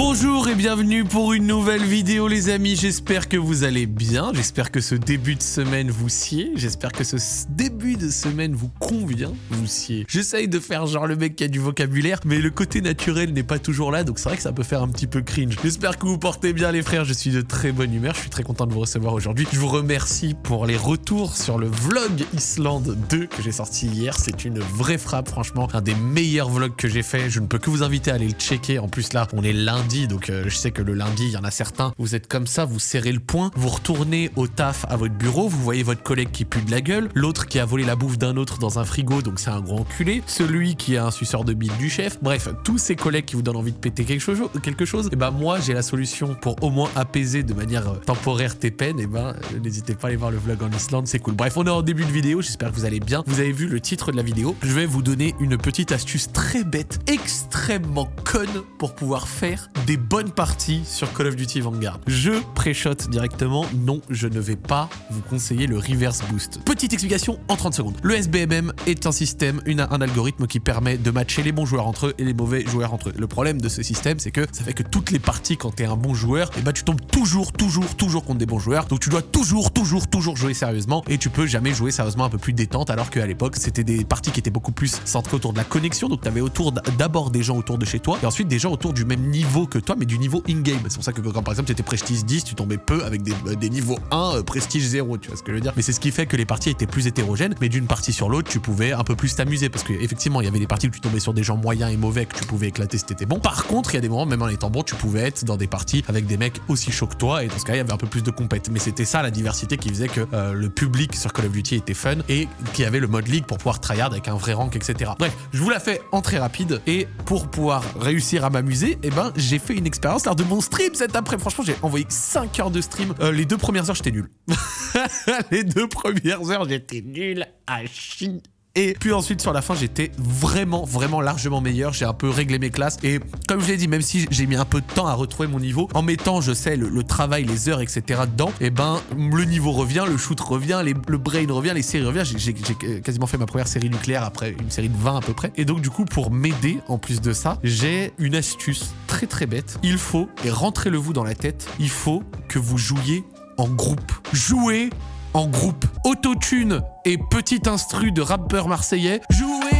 Bonjour et bienvenue pour une nouvelle vidéo les amis, j'espère que vous allez bien, j'espère que ce début de semaine vous sied, j'espère que ce début de semaine vous convient, vous sied. J'essaye de faire genre le mec qui a du vocabulaire, mais le côté naturel n'est pas toujours là, donc c'est vrai que ça peut faire un petit peu cringe. J'espère que vous portez bien les frères, je suis de très bonne humeur, je suis très content de vous recevoir aujourd'hui. Je vous remercie pour les retours sur le vlog Islande 2 que j'ai sorti hier, c'est une vraie frappe franchement, un des meilleurs vlogs que j'ai fait, je ne peux que vous inviter à aller le checker, en plus là on est lundi donc euh, je sais que le lundi, il y en a certains, vous êtes comme ça, vous serrez le poing, vous retournez au taf à votre bureau, vous voyez votre collègue qui pue de la gueule, l'autre qui a volé la bouffe d'un autre dans un frigo, donc c'est un gros enculé, celui qui a un suceur de bite du chef, bref, tous ces collègues qui vous donnent envie de péter quelque chose, quelque chose et ben moi j'ai la solution pour au moins apaiser de manière euh, temporaire tes peines, et ben euh, n'hésitez pas à aller voir le vlog en Islande, c'est cool. Bref, on est en début de vidéo, j'espère que vous allez bien. Vous avez vu le titre de la vidéo, je vais vous donner une petite astuce très bête, extrêmement conne pour pouvoir faire des bonnes parties sur Call of Duty Vanguard. Je pré-shot directement, non, je ne vais pas vous conseiller le reverse boost. Petite explication en 30 secondes. Le SBMM est un système, une, un algorithme qui permet de matcher les bons joueurs entre eux et les mauvais joueurs entre eux. Le problème de ce système, c'est que ça fait que toutes les parties, quand tu es un bon joueur, et eh ben, tu tombes toujours, toujours, toujours contre des bons joueurs. Donc tu dois toujours, toujours, toujours jouer sérieusement et tu peux jamais jouer sérieusement un peu plus détente alors qu'à l'époque, c'était des parties qui étaient beaucoup plus centrées autour de la connexion. Donc tu avais autour d'abord des gens autour de chez toi et ensuite des gens autour du même niveau que toi, mais du niveau in-game. C'est pour ça que quand par exemple tu étais prestige 10, tu tombais peu avec des, euh, niveaux 1, euh, prestige 0, tu vois ce que je veux dire. Mais c'est ce qui fait que les parties étaient plus hétérogènes, mais d'une partie sur l'autre, tu pouvais un peu plus t'amuser parce qu'effectivement, il y avait des parties où tu tombais sur des gens moyens et mauvais que tu pouvais éclater si t'étais bon. Par contre, il y a des moments, même en étant bon, tu pouvais être dans des parties avec des mecs aussi chauds que toi et dans ce cas, il y avait un peu plus de compète. Mais c'était ça la diversité qui faisait que euh, le public sur Call of Duty était fun et qu'il y avait le mode league pour pouvoir tryhard avec un vrai rank, etc. Bref, je vous la fais en très rapide et pour pouvoir réussir à m'amuser, eh ben, j'ai fait une expérience lors de mon stream cet après. Franchement, j'ai envoyé 5 heures de stream. Euh, les deux premières heures, j'étais nul. les deux premières heures, j'étais nul à chier. Et puis ensuite, sur la fin, j'étais vraiment, vraiment largement meilleur. J'ai un peu réglé mes classes. Et comme je l'ai dit, même si j'ai mis un peu de temps à retrouver mon niveau, en mettant, je sais, le, travail, les heures, etc. dedans, et eh ben, le niveau revient, le shoot revient, le brain revient, les séries reviennent. J'ai quasiment fait ma première série nucléaire après une série de 20 à peu près. Et donc, du coup, pour m'aider, en plus de ça, j'ai une astuce très bête. Il faut, et rentrez-le vous dans la tête, il faut que vous jouiez en groupe. Jouez en groupe. Autotune et petit instru de rappeur marseillais. Jouez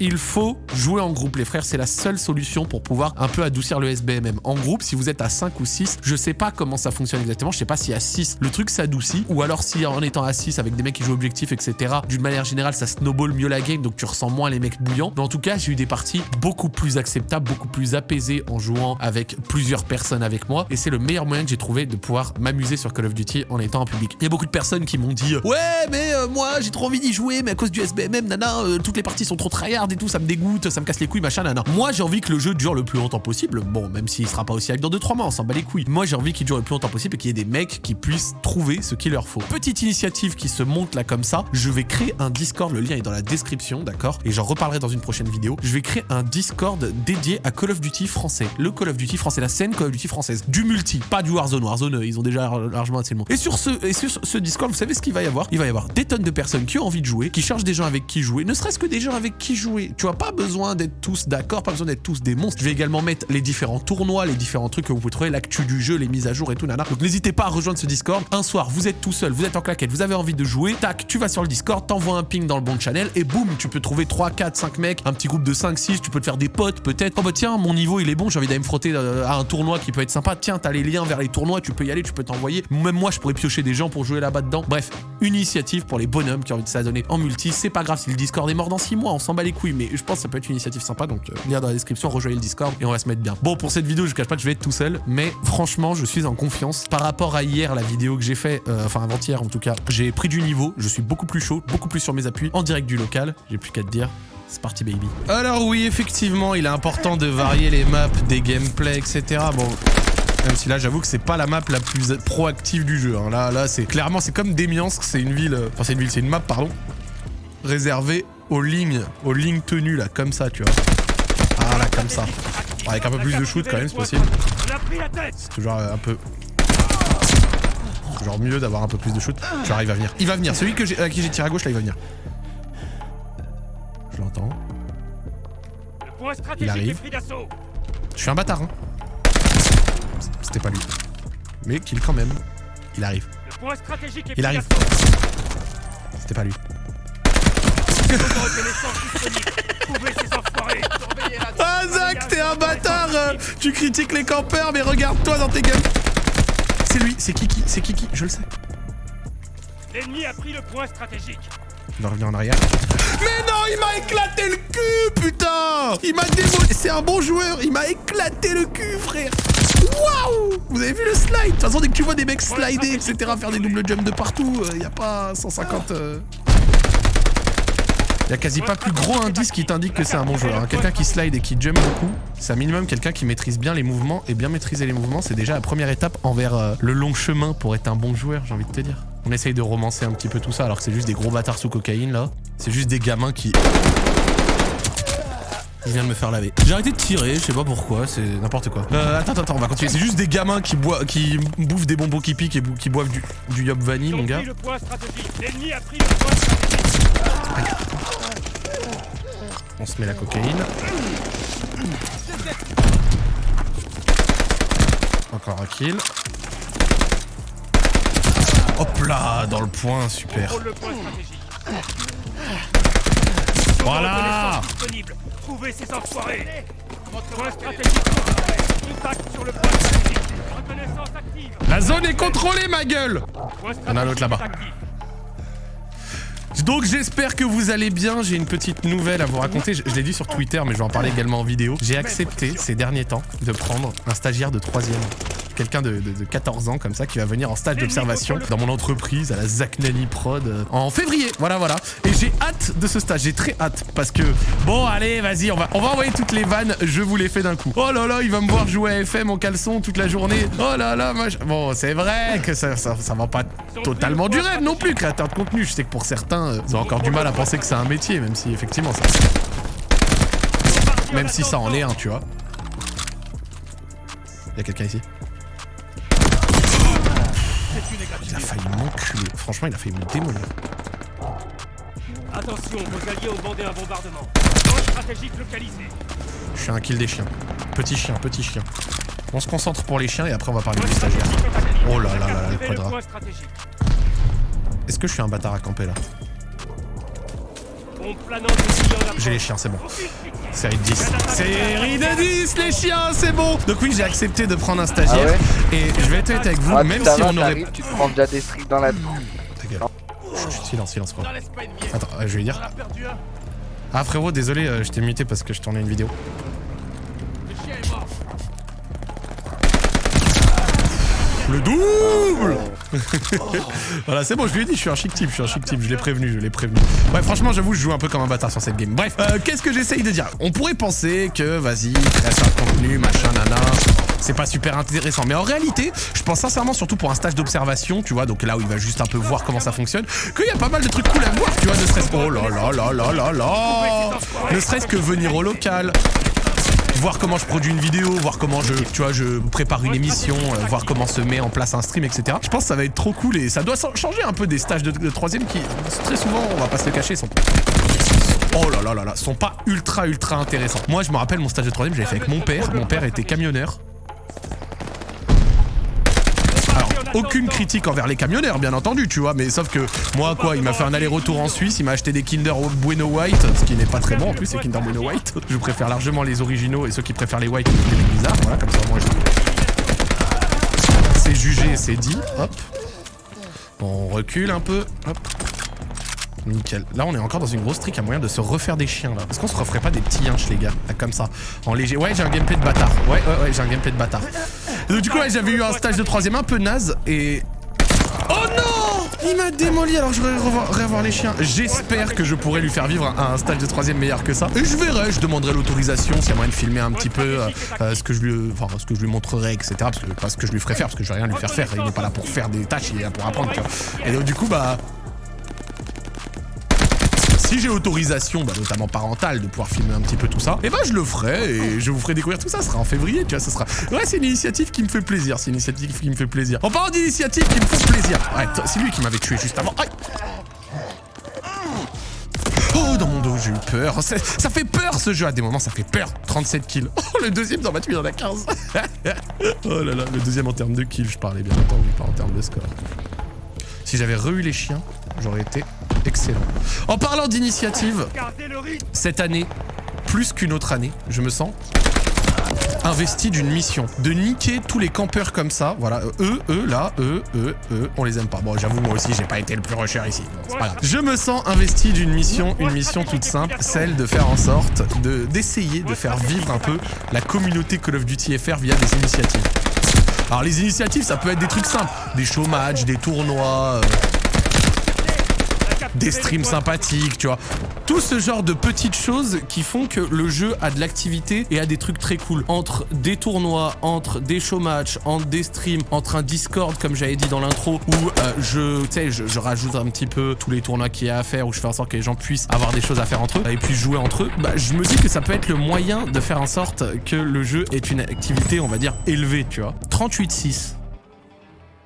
il faut jouer en groupe, les frères. C'est la seule solution pour pouvoir un peu adoucir le SBMM. En groupe, si vous êtes à 5 ou 6, je sais pas comment ça fonctionne exactement. Je sais pas si à 6, le truc s'adoucit. Ou alors si en étant à 6 avec des mecs qui jouent objectif, etc. D'une manière générale, ça snowball mieux la game. Donc tu ressens moins les mecs bouillants. Mais en tout cas, j'ai eu des parties beaucoup plus acceptables, beaucoup plus apaisées en jouant avec plusieurs personnes avec moi. Et c'est le meilleur moyen que j'ai trouvé de pouvoir m'amuser sur Call of Duty en étant en public. Il y a beaucoup de personnes qui m'ont dit Ouais, mais euh, moi j'ai trop envie d'y jouer, mais à cause du SBMM, nana, euh, toutes les parties sont trop tryhard et tout, ça me dégoûte, ça me casse les couilles, machin, nana. Moi, j'ai envie que le jeu dure le plus longtemps possible. Bon, même s'il sera pas aussi avec dans 2-3 mois, on s'en bat les couilles. Moi, j'ai envie qu'il dure le plus longtemps possible et qu'il y ait des mecs qui puissent trouver ce qu'il leur faut. Petite initiative qui se monte là comme ça. Je vais créer un Discord, le lien est dans la description, d'accord? Et j'en reparlerai dans une prochaine vidéo. Je vais créer un Discord dédié à Call of Duty français. Le Call of Duty français, la scène Call of Duty française. Du multi, pas du Warzone. Warzone, ils ont déjà largement assez le monde. Et sur ce, et sur ce Discord, vous savez ce qu'il va y avoir? Il va y avoir des tonnes de personnes qui ont envie de jouer, qui cherchent des gens avec qui jouer, ne serait-ce que des gens avec qui jouer. Tu vois, pas besoin d'être tous d'accord, pas besoin d'être tous des monstres. Je vais également mettre les différents tournois, les différents trucs que vous pouvez trouver, l'actu du jeu, les mises à jour et tout, nana. Donc n'hésitez pas à rejoindre ce Discord. Un soir, vous êtes tout seul, vous êtes en claquette, vous avez envie de jouer, tac, tu vas sur le Discord, t'envoies un ping dans le bon channel et boum, tu peux trouver 3, 4, 5 mecs, un petit groupe de 5, 6, tu peux te faire des potes peut-être. Oh bah tiens, mon niveau il est bon, j'ai envie d'aller me frotter euh, à un tournoi qui peut être sympa. Tiens, t'as les liens vers les tournois, tu peux y aller, tu peux t'envoyer. Même moi, je pourrais piocher des gens pour jouer là-bas dedans. Bref, une initiative pour les bonhommes qui ont envie de s'adonner en multi. C'est pas grave si le Discord est mort dans 6 mois, on s'en bat les couilles, mais je pense que ça peut être une initiative sympa, donc euh, lien dans la description, rejoignez le Discord et on va se mettre bien. Bon, pour cette vidéo, je cache pas que je vais être tout seul, mais franchement, je suis en confiance. Par rapport à hier, la vidéo que j'ai fait, euh, enfin avant-hier en tout cas, j'ai pris du niveau, je suis beaucoup plus chaud, beaucoup plus sur mes appuis, en direct du local, j'ai plus qu'à te dire. C'est parti baby. Alors oui, effectivement, il est important de varier les maps, des gameplays, etc. Bon, même si là, j'avoue que c'est pas la map la plus proactive du jeu. Hein. Là, là, c'est clairement, c'est comme Demiansk, c'est une ville... Euh, enfin, c'est une ville, c'est une map, pardon, réservée aux lignes, aux lignes tenues, là, comme ça, tu vois. Ah, là, comme ça. Avec un peu plus de shoot, quand même, c'est possible. C'est toujours euh, un peu... Toujours mieux d'avoir un peu plus de shoot. Genre, il va venir. Il va venir. Celui que à qui j'ai tiré à gauche, là, il va venir. Je l'entends. Il arrive. Je suis un bâtard, hein. C'était pas lui. Mais kill quand même. Il arrive. Il arrive. C'était pas lui. Ah Zach, t'es un bâtard euh, Tu critiques les campeurs, mais regarde-toi dans tes gueules. C'est lui, c'est Kiki, c'est Kiki, je le sais. L'ennemi a pris le point stratégique. Il va revenir en arrière. Mais non, il m'a éclaté le cul, putain. Il m'a démoli. C'est un bon joueur, il m'a éclaté le cul, frère. Waouh. Vous avez vu le slide? De toute façon, dès que tu vois des mecs slider, etc., faire des double jumps de partout, il euh, a pas 150... Euh... Il y a quasi pas plus gros indice qui t'indique que c'est un bon joueur. Hein. Quelqu'un qui slide et qui jump beaucoup, c'est un minimum quelqu'un qui maîtrise bien les mouvements. Et bien maîtriser les mouvements, c'est déjà la première étape envers euh, le long chemin pour être un bon joueur, j'ai envie de te dire. On essaye de romancer un petit peu tout ça alors que c'est juste des gros bâtards sous cocaïne là. C'est juste des gamins qui... Il vient de me faire laver. J'ai arrêté de tirer, je sais pas pourquoi, c'est n'importe quoi. Euh, attends, attends, on va continuer. C'est juste des gamins qui, boivent, qui bouffent des bonbons qui piquent et qui boivent du, du Yop Vanille, mon gars. On se met la cocaïne. Encore un kill. Hop là, dans le point, super. Voilà. Trouvez ces enfoirés. Point stratégique Contact sur le point stratégique. Reconnaissance active. La zone est contrôlée, ma gueule. On a l'autre là-bas. Donc j'espère que vous allez bien, j'ai une petite nouvelle à vous raconter, je, l'ai dit sur Twitter mais je vais en parler également en vidéo. J'ai accepté ces derniers temps de prendre un stagiaire de troisième quelqu'un de, 14 ans comme ça qui va venir en stage d'observation dans mon entreprise à la Zacnani Prod euh, en février. Voilà, voilà. Et j'ai hâte de ce stage, j'ai très hâte parce que bon, allez, vas-y, on va, on va envoyer toutes les vannes, je vous les fais d'un coup. Oh là là, il va me voir jouer à FM en caleçon toute la journée. Oh là là, bon, c'est vrai que ça, ça, va pas totalement du rêve non plus, créateur de contenu. Je sais que pour certains, euh, ils ont encore du mal à penser que c'est un métier, même si effectivement ça. Même si ça en est un, tu vois. Il y a quelqu'un ici? Il a failli m'enculer. Franchement, il a failli me démolir. Attention, vos alliés ont un bombardement. stratégique localisé. Je suis un kill des chiens. Petit chien, petit chien. On se concentre pour les chiens et après on va parler du stagiaire. Oh là là là là, le quadra. Est-ce que je suis un bâtard à camper là? J'ai les chiens, c'est bon. Série de 10. Série de 10, les chiens, c'est bon Donc oui, j'ai accepté de prendre un stagiaire. Ah et je vais être honnête avec vous, ah, même si on aurait... Tu te prends déjà des streaks dans la... Ta gueule. Silence, silence, quoi. Attends, euh, je vais dire. Ah frérot, désolé, euh, je t'ai muté parce que je tournais une vidéo. Le double Voilà, c'est bon, je lui ai dit, je suis un chic type, je suis un chic type, je l'ai prévenu, je l'ai prévenu. Ouais, franchement, j'avoue, je joue un peu comme un bâtard sur cette game. Bref, euh, qu'est-ce que j'essaye de dire? On pourrait penser que, vas-y, création de contenu, machin, nana, c'est pas super intéressant. Mais en réalité, je pense sincèrement, surtout pour un stage d'observation, tu vois, donc là où il va juste un peu voir comment ça fonctionne, qu'il y a pas mal de trucs cool à voir, tu vois, ne serait-ce... Oh là là là là là là Ne serait-ce que venir au local, voir comment je produis une vidéo, voir comment je, tu vois, je prépare une émission, euh, voir comment se met en place un stream, etc. Je pense que ça va être trop cool et ça doit changer un peu des stages de, troisième qui, très souvent, on va pas se le cacher, sont... Oh là là là là, sont pas ultra ultra intéressants. Moi, je me rappelle mon stage de troisième, j'avais fait avec mon père. Mon père était camionneur. Aucune critique envers les camionneurs, bien entendu, tu vois, mais sauf que moi, quoi, il m'a fait un aller-retour en Suisse, il m'a acheté des Kinder Bueno White, ce qui n'est pas très bon en plus, c'est Kinder Bueno White. Je préfère largement les originaux et ceux qui préfèrent les white, bizarres, voilà, comme ça, moi, C'est jugé, c'est dit, hop. On recule un peu, hop. Nickel. Là, on est encore dans une grosse trick à moyen de se refaire des chiens, là. Est-ce qu'on se referait pas des petits yinches, les gars? Comme ça. En léger. Ouais, j'ai un gameplay de bâtard. Ouais, ouais, ouais, j'ai un gameplay de bâtard. Donc, du coup, ouais, j'avais eu un stage de troisième un peu naze et... Oh non Il m'a démoli alors je vais revoir, les chiens. J'espère que je pourrai lui faire vivre un, stage de troisième meilleur que ça. Et je verrai, je demanderai l'autorisation s'il y a moyen de filmer un petit peu euh, euh, ce que je lui, enfin, ce que je lui montrerai, etc. Parce que pas ce que je lui ferai faire, parce que je vais rien lui faire faire. Il n'est pas là pour faire des tâches, il est là pour apprendre. Tu vois. Et donc du coup, bah, si j'ai autorisation, bah, notamment parentale, de pouvoir filmer un petit peu tout ça, et eh bah ben, je le ferai et je vous ferai découvrir tout ça. Ce sera en février, tu vois, ça sera... Ouais, c'est une initiative qui me fait plaisir, c'est une initiative qui me fait plaisir. En parlant d'initiative qui me fait plaisir, ouais, c'est lui qui m'avait tué juste avant. Oh, dans mon dos, j'ai eu peur. Ça, fait peur ce jeu. À des moments, ça fait peur. 37 kills. Oh, le deuxième dans ma il en a 15. oh là là, le deuxième en termes de kills, je parlais bien entendu, pas en termes de score. Si j'avais re les chiens, j'aurais été excellent. En parlant d'initiative, cette année, plus qu'une autre année, je me sens investi d'une mission. De niquer tous les campeurs comme ça. Voilà, eux, eux, là, eux, eux, eux, on les aime pas. Bon, j'avoue, moi aussi, j'ai pas été le plus rusher ici. Bon, c'est pas grave. Je me sens investi d'une mission, une mission toute simple, celle de faire en sorte de d'essayer de faire vivre un peu la communauté Call of Duty FR via des initiatives. Alors les initiatives, ça peut être des trucs simples, des show matchs, des tournois, euh, des streams sympathiques, tu vois. Tout ce genre de petites choses qui font que le jeu a de l'activité et a des trucs très cool. Entre des tournois, entre des show matchs, entre des streams, entre un Discord, comme j'avais dit dans l'intro, où euh, je, je, rajoute un petit peu tous les tournois qu'il y a à faire, où je fais en sorte que les gens puissent avoir des choses à faire entre eux et puis jouer entre eux. Bah, je me dis que ça peut être le moyen de faire en sorte que le jeu ait une activité, on va dire, élevée, tu vois. 38.6.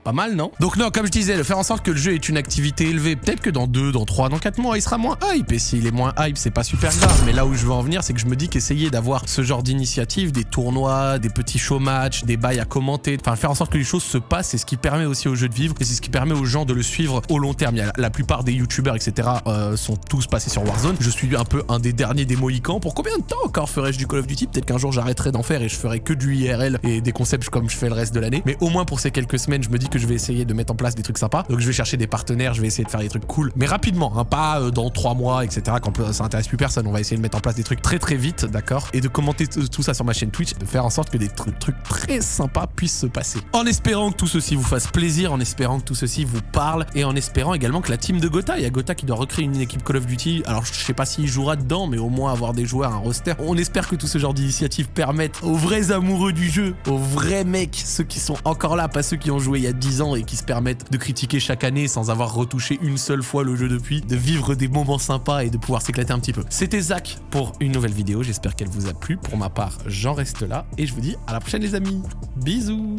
Pas mal, non Donc non, comme je disais, de faire en sorte que le jeu ait une activité élevée, peut-être que dans 2, dans 3, dans 4 mois, il sera moins hype. Et s'il est moins hype, c'est pas super grave. Mais là où je veux en venir, c'est que je me dis qu'essayer d'avoir ce genre d'initiative, des tournois, des petits show matchs, des bails à commenter, enfin faire en sorte que les choses se passent, c'est ce qui permet aussi au jeu de vivre et c'est ce qui permet aux gens de le suivre au long terme. La plupart des youtubeurs, etc., euh, sont tous passés sur Warzone. Je suis un peu un des derniers des Mohicans. Pour combien de temps encore ferais-je du Call of Duty? Peut-être qu'un jour j'arrêterai d'en faire et je ferai que du IRL et des concepts comme je fais le reste de l'année. Mais au moins pour ces quelques semaines, je me dis que je vais essayer de mettre en place des trucs sympas. Donc je vais chercher des partenaires, je vais essayer de faire des trucs cool, mais rapidement, hein, pas euh, dans trois mois, etc. Quand ça intéresse plus personne. On va essayer de mettre en place des trucs très très vite, d'accord? Et de commenter tout ça sur ma chaîne Twitch, de faire en sorte que des tr- trucs très sympas puissent se passer. En espérant que tout ceci vous fasse plaisir, en espérant que tout ceci vous parle, et en espérant également que la team de Gotha, il y a Gotha qui doit recréer une équipe Call of Duty. Alors je sais pas s'il jouera dedans, mais au moins avoir des joueurs, un roster. On espère que tout ce genre d'initiatives permettent aux vrais amoureux du jeu, aux vrais mecs, ceux qui sont encore là, pas ceux qui ont joué il y a 10 ans et qui se permettent de critiquer chaque année sans avoir retouché une seule fois le jeu depuis, de vivre des moments sympas et de pouvoir s'éclater un petit peu. C'était Zach pour une nouvelle vidéo, j'espère qu'elle vous a plu. Pour ma part, j'en reste là et je vous dis à la prochaine les amis. Bisous